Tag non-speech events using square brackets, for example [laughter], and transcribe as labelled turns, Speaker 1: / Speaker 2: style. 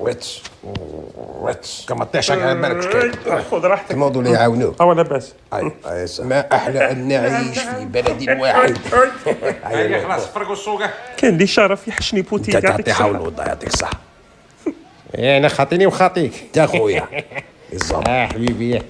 Speaker 1: ويتش ويتش كما تطيحش على بالك شكاين
Speaker 2: خذ راحتك.
Speaker 1: الموضوع اللي يعاونوك
Speaker 2: أه لاباس
Speaker 1: ما أحلى أن نعيش في بلد واحد.
Speaker 3: هيا خلاص فرقوا السوقه
Speaker 2: كان لي شرف يحشني بوتيك
Speaker 1: أنت
Speaker 2: يعطيك
Speaker 1: تعطي حول
Speaker 2: الصحة.
Speaker 1: يعطيك الصحه
Speaker 4: أنا خاطيني وخاطيك.
Speaker 1: انت خويا. [laughs] بالضبط.
Speaker 4: آه حبيبي.